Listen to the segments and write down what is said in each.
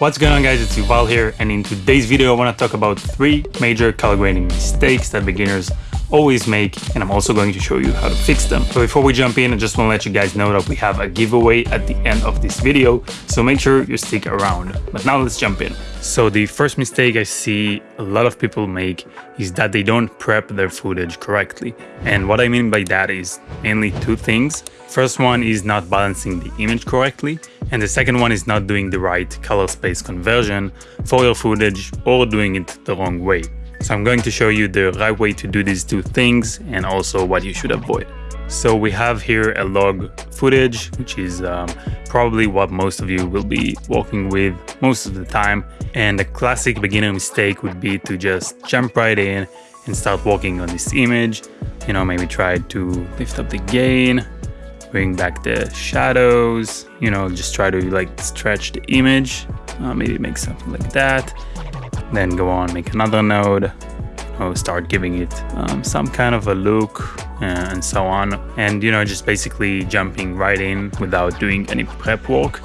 What's going on guys, it's Yuval here and in today's video I want to talk about three major color grading mistakes that beginners always make and I'm also going to show you how to fix them. So before we jump in I just want to let you guys know that we have a giveaway at the end of this video so make sure you stick around. But now let's jump in. So the first mistake I see a lot of people make is that they don't prep their footage correctly. And what I mean by that is mainly two things. First one is not balancing the image correctly and the second one is not doing the right color space conversion for your footage or doing it the wrong way. So I'm going to show you the right way to do these two things and also what you should avoid. So we have here a log footage, which is um, probably what most of you will be working with most of the time. And a classic beginner mistake would be to just jump right in and start working on this image. You know, maybe try to lift up the gain, bring back the shadows, you know, just try to like stretch the image, uh, maybe make something like that. Then go on make another node or start giving it um, some kind of a look and so on. And you know just basically jumping right in without doing any prep work.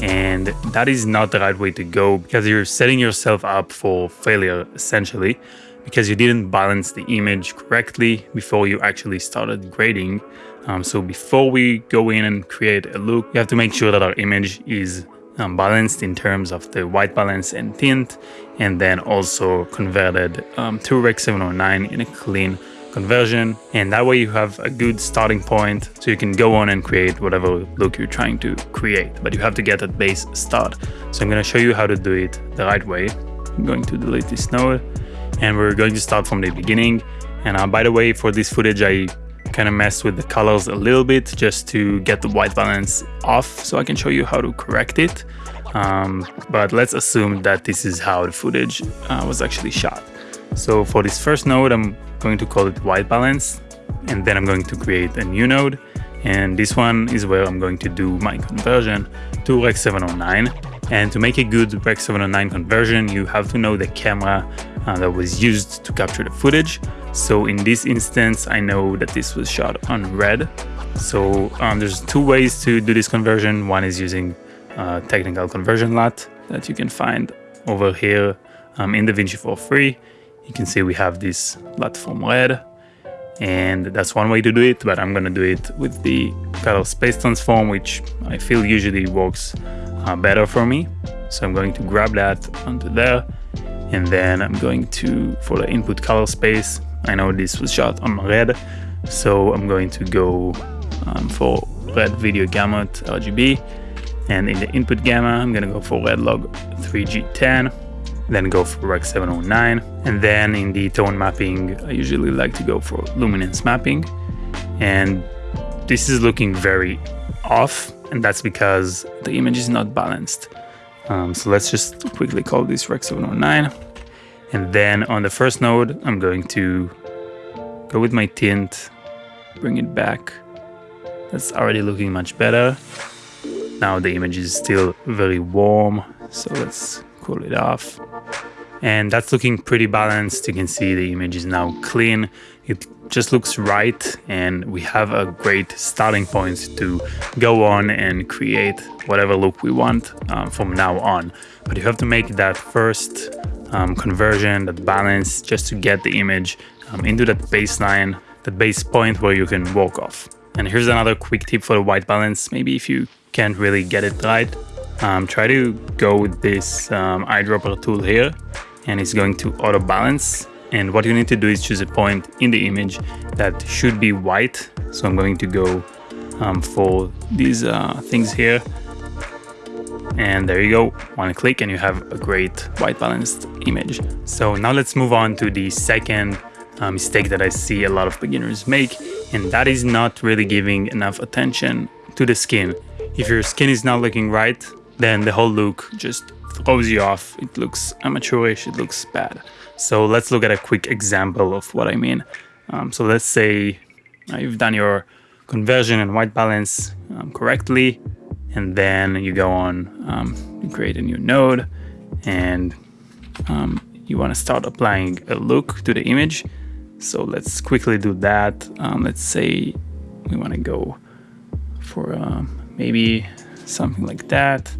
And that is not the right way to go because you're setting yourself up for failure essentially because you didn't balance the image correctly before you actually started grading um, so before we go in and create a look you have to make sure that our image is um, balanced in terms of the white balance and tint, and then also converted um, to Rec 709 in a clean conversion. And that way you have a good starting point so you can go on and create whatever look you're trying to create, but you have to get that base start. So I'm going to show you how to do it the right way. I'm going to delete this node and we're going to start from the beginning. And uh, by the way, for this footage, I kind of mess with the colors a little bit just to get the white balance off so I can show you how to correct it. Um, but let's assume that this is how the footage uh, was actually shot. So for this first node, I'm going to call it white balance and then I'm going to create a new node. And this one is where I'm going to do my conversion to Rec 709. And to make a good Rec 709 conversion, you have to know the camera uh, that was used to capture the footage. So in this instance, I know that this was shot on red. So um, there's two ways to do this conversion. One is using uh, technical conversion LUT that you can find over here um, in DaVinci for free. You can see we have this LUT from red and that's one way to do it, but I'm gonna do it with the color space transform, which I feel usually works uh, better for me. So I'm going to grab that onto there and then I'm going to, for the input color space, I know this was shot on red, so I'm going to go um, for red video gamut RGB. And in the input gamma, I'm gonna go for red log 3G10, then go for Rec 709. And then in the tone mapping, I usually like to go for luminance mapping. And this is looking very off, and that's because the image is not balanced. Um, so let's just quickly call this Rec 709. And then on the first node, I'm going to go with my tint, bring it back. That's already looking much better. Now the image is still very warm, so let's cool it off. And that's looking pretty balanced. You can see the image is now clean. It just looks right and we have a great starting point to go on and create whatever look we want um, from now on. But you have to make that first um, conversion, that balance, just to get the image um, into that baseline, that base point where you can walk off. And here's another quick tip for the white balance. Maybe if you can't really get it right, um, try to go with this um, eyedropper tool here and it's going to auto balance. And what you need to do is choose a point in the image that should be white. So I'm going to go um, for these uh, things here. And there you go. One click and you have a great white balanced image. So now let's move on to the second uh, mistake that i see a lot of beginners make. And that is not really giving enough attention to the skin. If your skin is not looking right then the whole look just throws you off. It looks amateurish. It looks bad so let's look at a quick example of what i mean. Um, so let's say uh, you've done your conversion and white balance um, correctly and then you go on um, create a new node and um, you want to start applying a look to the image. So let's quickly do that. Um, let's say we want to go for uh, maybe something like that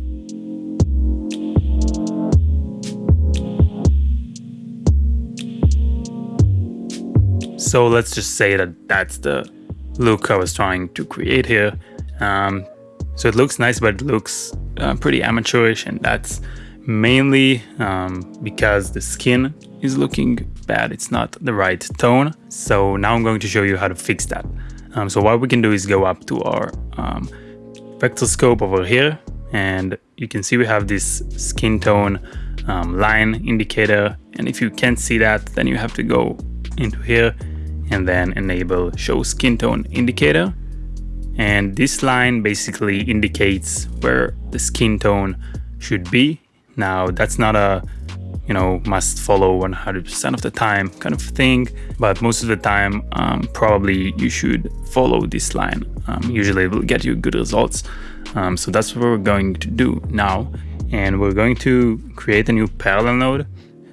So let's just say that that's the look I was trying to create here. Um, so it looks nice, but it looks uh, pretty amateurish and that's mainly um, because the skin is looking bad. It's not the right tone. So now I'm going to show you how to fix that. Um, so what we can do is go up to our um, vector scope over here and you can see we have this skin tone um, line indicator and if you can't see that then you have to go into here and then enable show skin tone indicator. And this line basically indicates where the skin tone should be. Now that's not a you know must follow 100% of the time kind of thing but most of the time um, probably you should follow this line. Um, usually it will get you good results. Um, so that's what we're going to do now. And we're going to create a new parallel node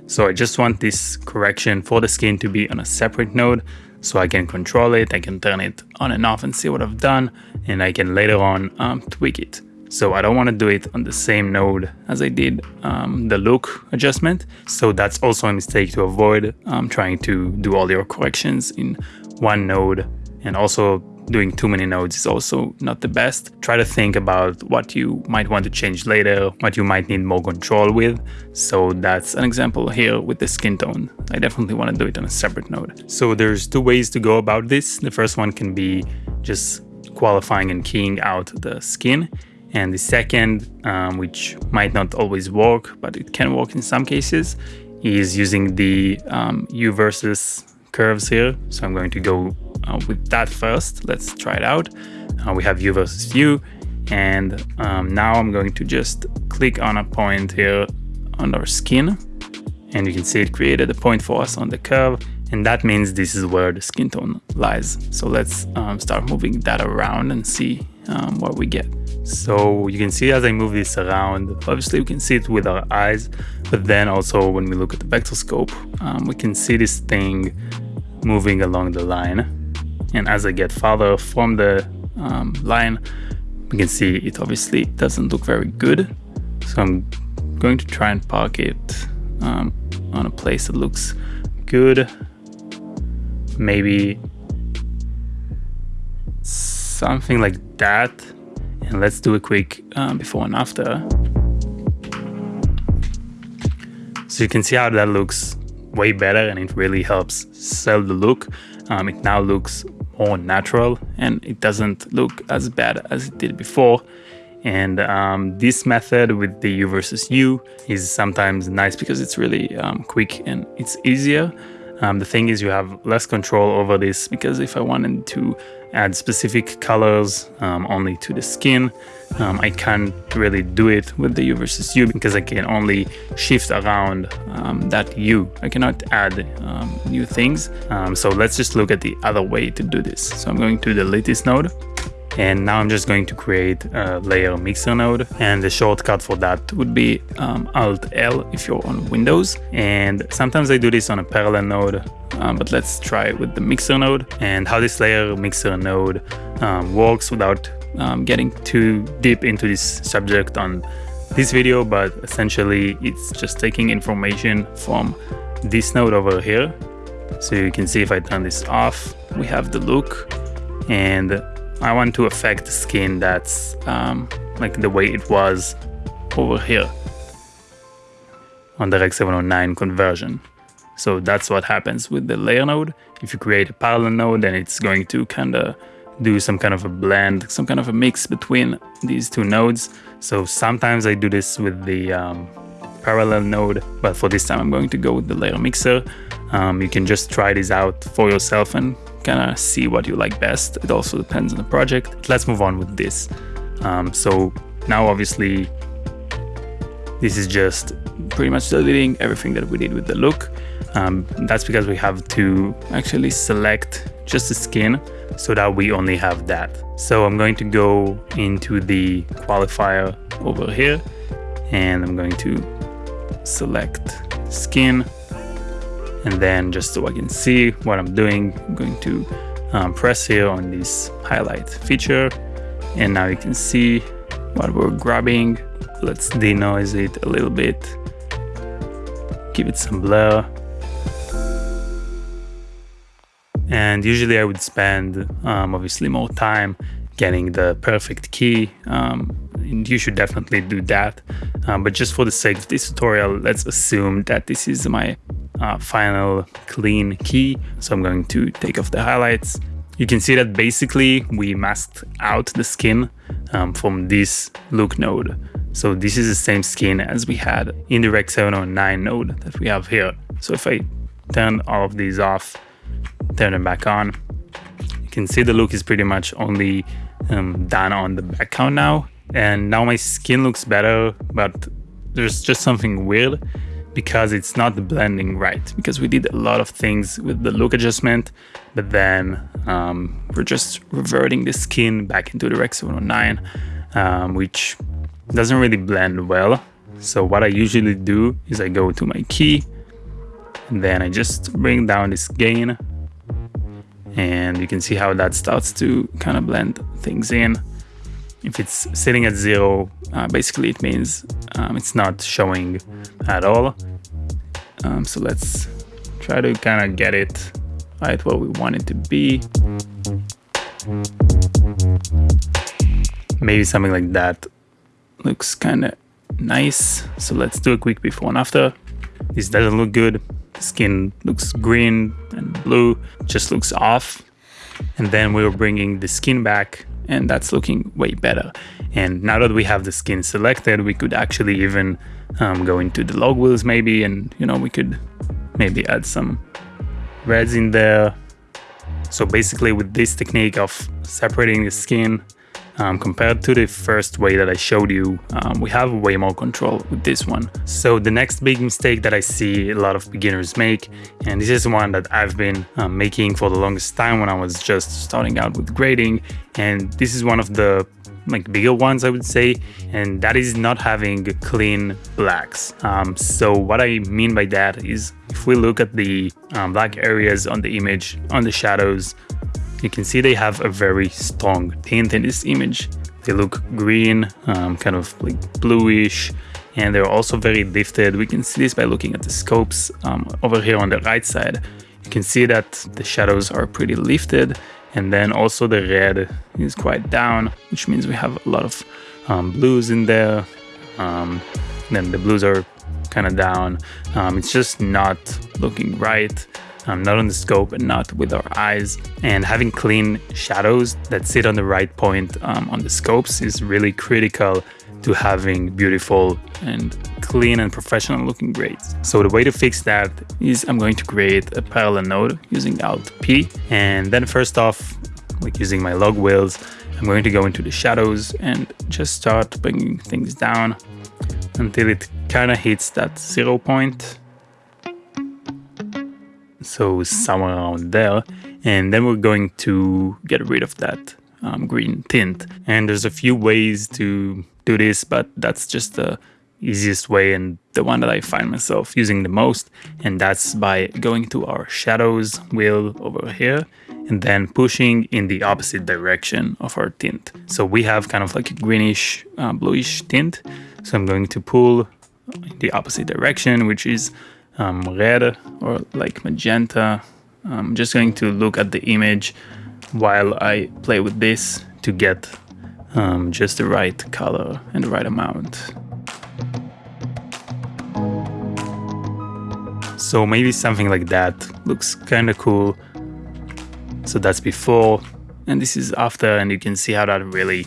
so I just want this correction for the skin to be on a separate node so I can control it, I can turn it on and off and see what I've done, and I can later on um, tweak it. So I don't want to do it on the same node as I did um, the look adjustment. So that's also a mistake to avoid um, trying to do all your corrections in one node and also doing too many nodes is also not the best. Try to think about what you might want to change later, what you might need more control with. So that's an example here with the skin tone. I definitely want to do it on a separate node. So there's two ways to go about this. The first one can be just qualifying and keying out the skin. And the second, um, which might not always work, but it can work in some cases, is using the um, Hue versus curves here. So I'm going to go uh, with that first. Let's try it out. Uh, we have Hue versus Hue. And um, now I'm going to just click on a point here on our skin. And you can see it created a point for us on the curve. And that means this is where the skin tone lies. So let's um, start moving that around and see um, what we get. So you can see as I move this around, obviously we can see it with our eyes, but then also when we look at the vector scope, um, we can see this thing moving along the line. And as I get farther from the um, line, we can see it obviously doesn't look very good. So I'm going to try and park it um, on a place that looks good. Maybe something like that. And let's do a quick um, before and after. So you can see how that looks way better and it really helps sell the look. Um, it now looks more natural and it doesn't look as bad as it did before. And um, this method with the Hue versus Hue is sometimes nice because it's really um, quick and it's easier. Um, the thing is you have less control over this because if I wanted to add specific colors um, only to the skin, um, I can't really do it with the Hue versus Hue because I can only shift around um, that hue. I cannot add um, new things. Um, so let's just look at the other way to do this. So I'm going to delete this node and now I'm just going to create a layer mixer node. And the shortcut for that would be um, Alt L if you're on Windows. And sometimes I do this on a parallel node, um, but let's try with the mixer node and how this layer mixer node um, works without um, getting too deep into this subject on this video, but essentially it's just taking information from this node over here. So you can see if I turn this off, we have the look and I want to affect the skin that's um, like the way it was over here on the Rec 709 conversion. So that's what happens with the layer node. If you create a parallel node, then it's going to kind of do some kind of a blend, some kind of a mix between these two nodes. So sometimes I do this with the um, parallel node, but for this time I'm going to go with the layer mixer. Um, you can just try this out for yourself and kind of see what you like best. It also depends on the project. Let's move on with this. Um, so now obviously this is just pretty much deleting everything that we did with the look. Um, that's because we have to actually select just the skin so that we only have that. So I'm going to go into the qualifier over here and I'm going to select skin and then just so I can see what I'm doing, I'm going to um, press here on this highlight feature. And now you can see what we're grabbing. Let's denoise it a little bit. Give it some blur. And usually I would spend um, obviously more time getting the perfect key. Um, you should definitely do that. Um, but just for the sake of this tutorial, let's assume that this is my uh, final clean key. So I'm going to take off the highlights. You can see that basically we masked out the skin um, from this look node. So this is the same skin as we had in the Rec 709 node that we have here. So if I turn all of these off, turn them back on, you can see the look is pretty much only um, done on the background now. And now my skin looks better, but there's just something weird because it's not blending right because we did a lot of things with the look adjustment but then um, we're just reverting the skin back into the Rec 709 um, which doesn't really blend well so what I usually do is I go to my key and then I just bring down this gain and you can see how that starts to kind of blend things in if it's sitting at zero, uh, basically it means um, it's not showing at all. Um, so let's try to kind of get it right where we want it to be. Maybe something like that looks kind of nice. So let's do a quick before and after. This doesn't look good. The skin looks green and blue, just looks off. And then we are bringing the skin back and that's looking way better. And now that we have the skin selected, we could actually even um, go into the log wheels maybe, and you know, we could maybe add some reds in there. So basically with this technique of separating the skin um, compared to the first way that I showed you, um, we have way more control with this one. So the next big mistake that I see a lot of beginners make, and this is one that I've been um, making for the longest time when I was just starting out with grading, and this is one of the like bigger ones I would say and that is not having clean blacks um, so what I mean by that is if we look at the um, black areas on the image on the shadows you can see they have a very strong tint in this image. They look green, um, kind of like bluish, and they're also very lifted. We can see this by looking at the scopes um, over here on the right side. You can see that the shadows are pretty lifted, and then also the red is quite down, which means we have a lot of um, blues in there. Um, then the blues are kind of down. Um, it's just not looking right um, not on the scope and not with our eyes. And having clean shadows that sit on the right point um, on the scopes is really critical to having beautiful and clean and professional looking grades. So the way to fix that is I'm going to create a parallel node using Alt P. And then first off, like using my log wheels, I'm going to go into the shadows and just start bringing things down until it kind of hits that zero point so somewhere around there. And then we're going to get rid of that um, green tint. And there's a few ways to do this, but that's just the easiest way and the one that I find myself using the most. And that's by going to our shadows wheel over here and then pushing in the opposite direction of our tint. So we have kind of like a greenish uh, bluish tint. So I'm going to pull in the opposite direction, which is um, red or like magenta. I'm just going to look at the image while I play with this to get um, just the right color and the right amount. So maybe something like that looks kind of cool. So that's before and this is after and you can see how that really,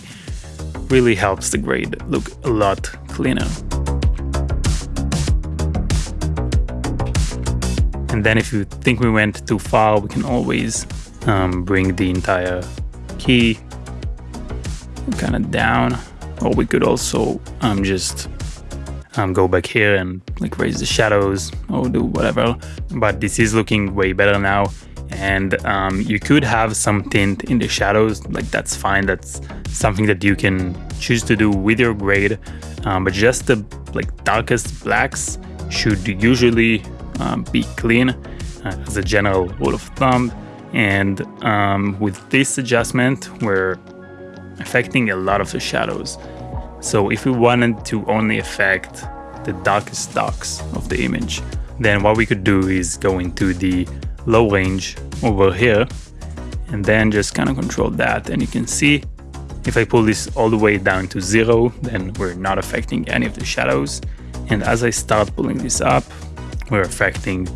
really helps the grade look a lot cleaner. And then if you think we went too far, we can always um, bring the entire key kind of down. Or we could also um, just um, go back here and like raise the shadows or do whatever. But this is looking way better now. And um, you could have some tint in the shadows, like that's fine. That's something that you can choose to do with your grade. Um, but just the like darkest blacks should usually um, be clean uh, as a general rule of thumb. And um, with this adjustment, we're affecting a lot of the shadows. So if we wanted to only affect the darkest darks of the image, then what we could do is go into the low range over here and then just kind of control that and you can see if I pull this all the way down to zero then we're not affecting any of the shadows and as I start pulling this up we're affecting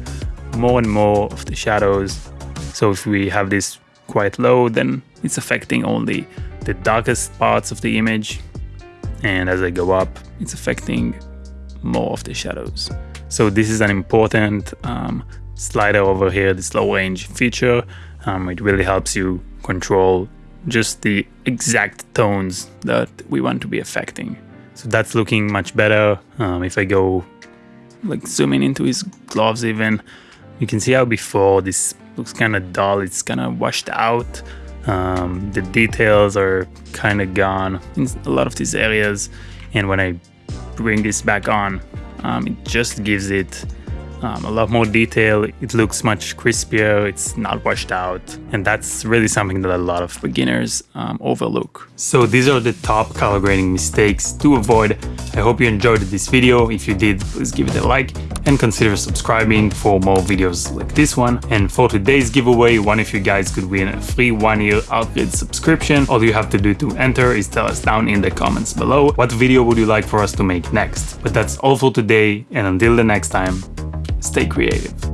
more and more of the shadows so if we have this quite low then it's affecting only the darkest parts of the image and as I go up it's affecting more of the shadows so this is an important um, slider over here this low range feature um, it really helps you control just the exact tones that we want to be affecting. So that's looking much better. Um, if I go like zooming into his gloves even, you can see how before this looks kind of dull, it's kind of washed out. Um, the details are kind of gone in a lot of these areas. And when I bring this back on, um, it just gives it um, a lot more detail. It looks much crispier, it's not washed out, and that's really something that a lot of beginners um, overlook. So these are the top color grading mistakes to avoid. I hope you enjoyed this video. If you did, please give it a like and consider subscribing for more videos like this one. And for today's giveaway, one of you guys could win a free one-year Artgrid subscription. All you have to do to enter is tell us down in the comments below what video would you like for us to make next. But that's all for today, and until the next time, stay creative.